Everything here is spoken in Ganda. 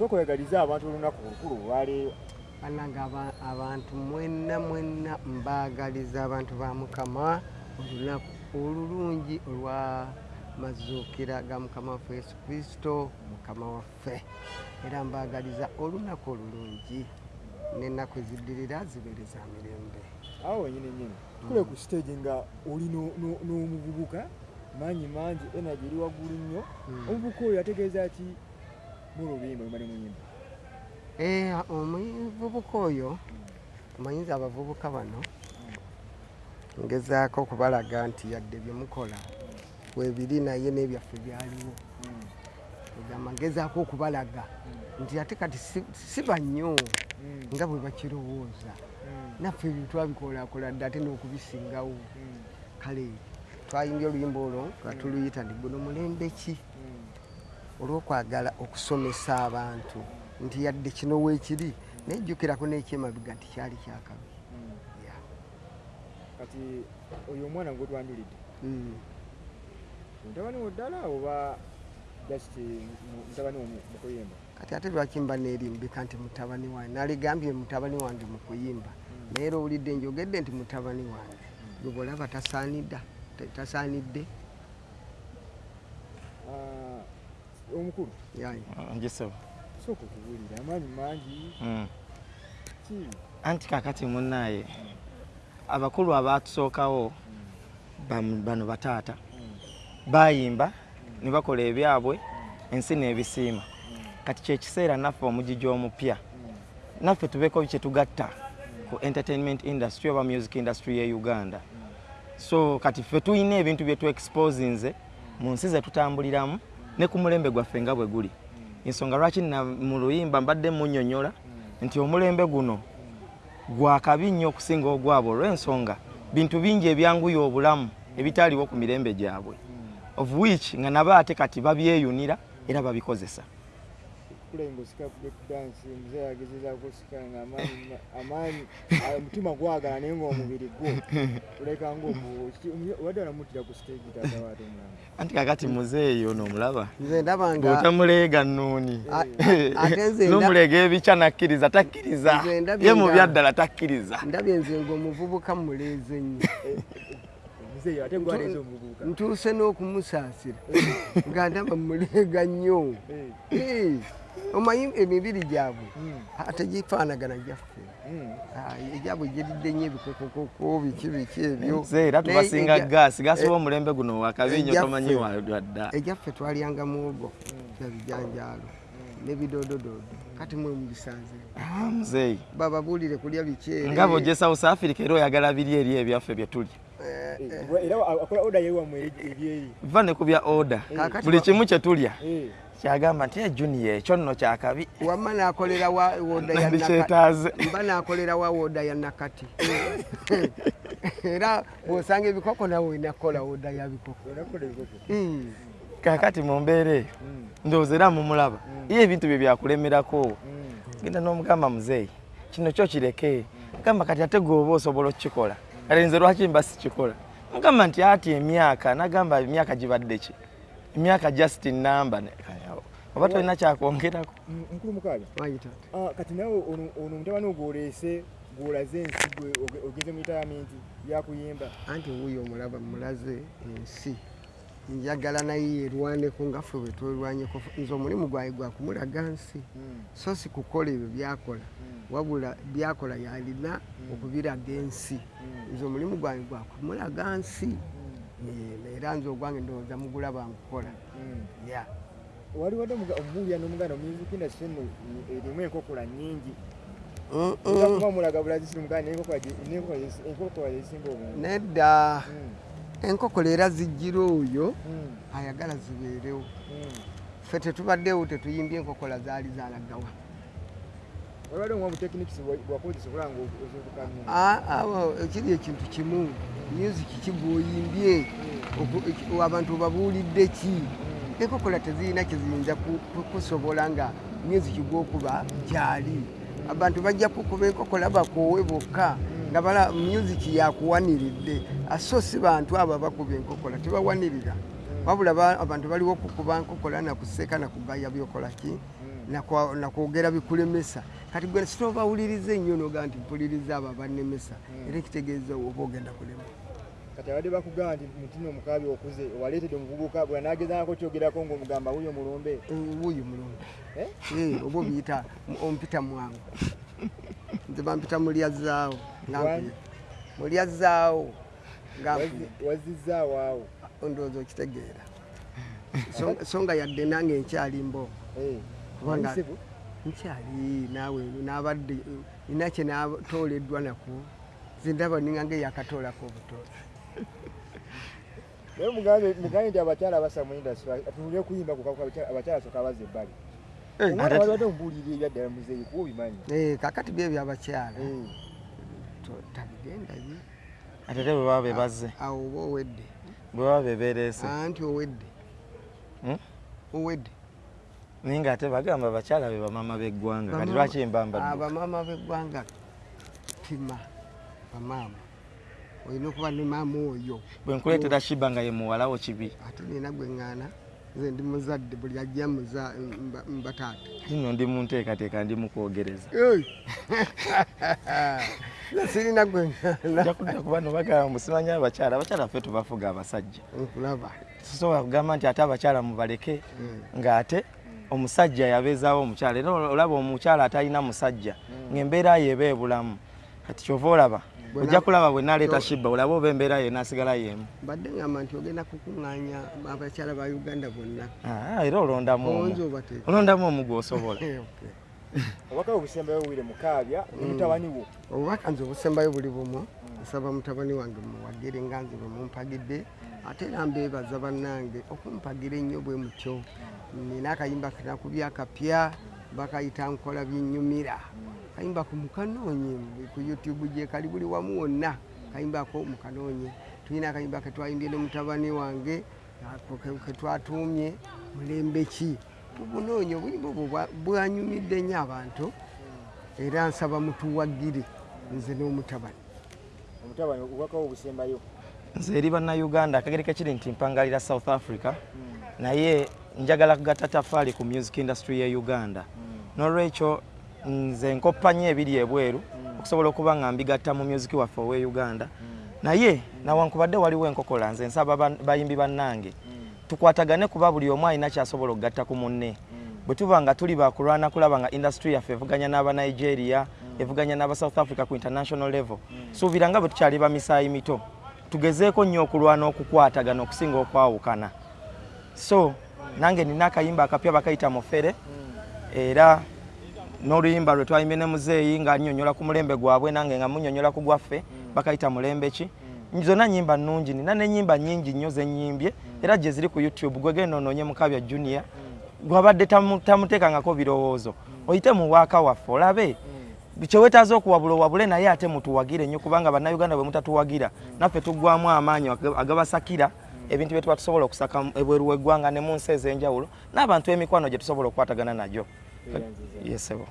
sooka oyagaliza abantu olunaku olukulu olwaleero bannanga aba- abantu mwenna mwenna mbaagaliza abantu ba mukama olunaku olulungi olwa mazuukira ga mukama waffe yesu kristo mukama waffe. Era mbaagaliza olunaku olulungi n'ennaku eziddirira zibeere za mirembe. Awo wenyini nyini tukule ku stage nga oli no- no- n'omuvubuka manyi mangi energy eri waggulu nnyo. Mm. omuvubuka oyo ategeeza ki mu lubimba luma ne muyimba Eh, omuvubuka oyo omanyiza abavubuka bano ngezaako okubalaga nti yadde bye mukola webiri naye n'ebyaffe byaliwo egamba ngezaako okubalaga nti ate kati si- si bannyo Mm. nga bwe bakirowooza naffe ebyo twabikolakola dde ate n'okubisingawo kale twayimbye oluyimba olwo nga tuluyita nti guno mulembe ki. Olw'okwagala okusomesa abantu nti yadde kino weekiri nejjukirako n'ekyemabiga nti kyali kyakabi Mm. Yeah. kati oyo omwana gwetwanjulidde Mm. mutabani wo ddala oba just mu- mutabani wo mu- mu kuyimba? Kati ate lwaki mba neerimbika nti mutabani wange? Naligambye mutabani wange mu kuyimba. Naye era owulidde njogedde nti mutabani wange. Gwe bwolaba tasaanidda ta- tasaanidde. Ah, omukulu? Yaye ngisebo sooka okubuulira amaanyi mangi. Mm. ki? Anti kakati munnaye abakulu abatusookawo bam- bano bataata bayimba ne bakola ebyabwe ensi n'ebisiima. Kati kyekiseera naffe omugigi omupya naffe tubeeko kyetugatta ku entertainment industry oba music industry ye uganda. So kati ffe tulina ebintu bye tuexposinze mu nsi ze tutambuliramu ne ku mulembe gwaffe nga bwe guli. Ensonga lwaki mu luyimba mbadde munnyonnyola nti omulembe guno gwakabi nnyo okusinga ogwabo olw'ensonga bintu bingi ebyanguya obulamu ebitaaliwo ku mirembe gyabwe. Of which nga nabo ate kati babyeyunira era babikozesa kulenga osika breakdance muzee agezezaako osika nga amaanyi amaanyi ah, omutima gwagala naye ngaomubiri gwo oleka ngaobadde olamutira ku stage taata waate omulamba anti kakati muzeeyo noomulaba nze ndaba nga bw'otamuleega nnuuni. A- ate nze nda- n'omuleega ebikya nakkiriza takkiriza. Nze ndabye ye mu byaddala takkiriza. ndabye nze ngaomuvubuka muleeze nnyo. Muzeeyo ate gwaleeza omuvubuka. Ntuuse n'okumusaasira. Nga ndaba muleega nnyo. Eh, Eh, omanyi emibiri gyabwe? Mm, ate gifaanagana gyaffe. Mm. Ah, egyabwe giridde nnyo ebikokokoko biki biki ebyo. Era tubasinga gaasi gasiba omulembe guno wakabinyo ejjaffe- tomanyi wadda egyaffe twalyanga muwogo na bijanjaalo n'ebidoodododo kati mwe mubisanze. Ah, muzeeyi bababuulire kulya bikyeri nga bw'ojje south africa era oyagala biri eri ebyaffe bye tulya. Eh, era akola oda yewamu ebyeri va ne ku bya oda buli kimu kye tulya. Eh, kyagamba nti ejuniya ekyo nno kyakabi. Wamma n'akolera wa woda ya Nakati. nandikyetaaze mba n'akolera wa woda ya nakati. Era bw'osanga ebikoko nawe olinakola woda ya bikoko. Kakati mu mbeera eyo ndowooza era mumulaba ye ebintu bye byakulemerako. Mm, genda n'omugamba muzeeyi kino kyo kireke. Gamba kati ate gweoba osobola okukikola kale nze lwaki mba sikikola? Mugamba nti ati emyaka nagamba emyaka gibadde ki? Emyaka just namba oba tolina kyakwongerako mm, mukulu mukaaga. Ah, kati nawe ono mutabani ogwoleese gwolaze ensi gwe oge- ogeze mu italamenti yakuyimba. Anti wuuyo omulaba mulaze ensi. Njagala naye yerwaneko nga ffe bwe twerwanyeko nze omulimu gwaye gwakumulaga nsi. Mm, so si kukola ebyo byakola. Mm, wabula byakola yalina okubiraga ensi. Nze omulimu gwange gwakumulaga nsi. Era nze ogwange ndowooza mugulaba nkukola wali wadde omubuulira n'omuganda music industry eno erimu enkokola nnyingi. Enkokola nedda. Mm, enkoko leera zijjira oyo mm, ayagala zibeerewo. Mm. ffe tetubaddewo tetuyimbye enkokola zaali zalagawa. Ekiri ekintu kimu. Music kigwoyimbye. Oku- abantu babuulidde ki enkokola tezirina kiziyinza ku- ku- kusobola nga music gwokuba gyali. Abantu bajja kukuba enkokola bakoowe bokka nga bala music yakuwaniridde aso si bantu abo abakuba enkokola tebawanirira. Wabula ba- abantu baliwo okukuba nkukola nakuseka nakugaya byokolaki nakwogera bikulemesa. Kati gwe sitobawuliriza ennyo noga nti mpuliriza abo abanemesa era ekitegeeza oba ogenda kulema kati abadde bakugamba nti mutino omukabi okuze waleetedde omuvubuka bwe nagezaako kyogerako ngaomugamba wuyo mulumbe. Wuuyo mulungi Eh? Eh, oba obiyita ompita mwangu. Nze bampita mulyazaawo mulyazaawo nga Wazi- wazizzaawo awo. Ndowooza okitegeera. So- nga yadde nange nkyalimbo Eh, Kubanga- nkyali naawe nabadde nina kye natooleddwa nako zindaba ningange yakatoolako obutoole naye mugambe nti abakyala basa mu industry atulire kuyimba ku kakuka abakyala- abakyala soka baza ebbali. Omwana waliwadde omubuulira ebyaddala muzeeyi kuba obimanyi. Eh, kakati bye byabakyala. Eh, To- tabigendayo ate te bwe baba bebazze awo oba owedde? Bwe baba bebereese anti owedde. Hmm? owedde. Naye ngaate bagamba abakyala be bamama b'eggwanga. Kati lwaki mbambadde abamama b'eggwanga pima bamaama olina okuba ne maama oyo. Bwe nkuleetera shiba nga ye muwalawo kibi. Ate nina gwe ŋŋaana nze ndi muzadde buli ajja mba- mbataata nno ndi mu nteekateeka ndi mu kwogereza Ei! Nze sirina gwe ŋŋaana. Ojja kudda kuba no bagamba musimanyi abakyala abakyala ffe tubafuga abasajja. Nkulaba tusobola kugamba nti ate abakyala mubaleke ng'ate omusajja yabeezaawo omukyala. Era olaba omukyala atalina musajja ng'embeera ye eba ebulamu kati kyova olaba ojja kulaba bwe naleeta shiba olaba oba embeera ye naasigala yemu mbadde ŋŋamba nti ogenda kukuŋŋaanya abakyala ba uganda bonna. Ah, era olondamu onzi omu obateeka olondamu omu gwosobola. Eh, okay. obubaka bwe busembayo buwire mukaabya ne mutabani wo. Obubaka nze obusembayo buli bumu nsaba mutabani wange muwagire nga nze bwe mumpagidde ate era mbeebaza bannange okumpagira ennyo bwe mutyo. Nina akayimba kanakubya akapya bakayita nkola byennyumira kayimba ku mukanoonye ku youtube gye kali buli wamu wonna kayimbako mukanoonye tulina akayimba ketwayimbye ne mutabani wange ketwatuumye mulembe ki? Tubunoonye obuyimba obwo bwa- bwanyumidde nnyo abantu era nsaba mutuwagire nze n'omutabani. Omutabani obubaka bwe busembayo nze eri bannayuganda akagereka kiri nti mpangalira south africa naye njagala kugatta tafaali ku music industry ye uganda. N'olwekyo nze nkoppa nnyo ebiri ebweru okusobola okuba nga mbigatta mu music waffe owe uganda. Naye nawankubadde waliwo enkokola nze nsaba bayimbi bannange tukwatagane kuba buli omu alina kyasobola okugatta ku munne. Bwe tuba nga tuli bakulwana kulaba nga industry yaffe evuganya n'aba nigeria evuganya n'aba south africa ku international level. Suubira nga bwe tukyali ba misaayi mito tugezeeko nnyo okulwana okukwatagana okusinga okwawukana. So nange nina akayimba akapya bakayita mufere era n'oluyimba lwe twayimbye ne muzeeyi nga annyonnyola ku mulembe gwabwe nange nga munnyonnyola ku gwaffe bakayita mulembe ki? Zonna nyimba nnungi nina n'ennyimba nnyingi nnyo ze nnyimbye era gye ziri ku youtube gwe genda onoonye mukabya junior gwabadde tamu- tamuteekangako birowoozo. Oyite mu waaka waffe olabe? Kyewetaaza okuwabula owabule naye ate mutuwagire nnyo kubanga bannayuganda bwe mutatuwagira. Naffe tuggwamu amaanyi aga- agabasakira ebintu bye tuba tusobola okusaka ebweru w'eggwanga ne mu nsi ez'enjawulo n'abantu emikwano gye tusobola okukwatagana nagyo Yes, I will.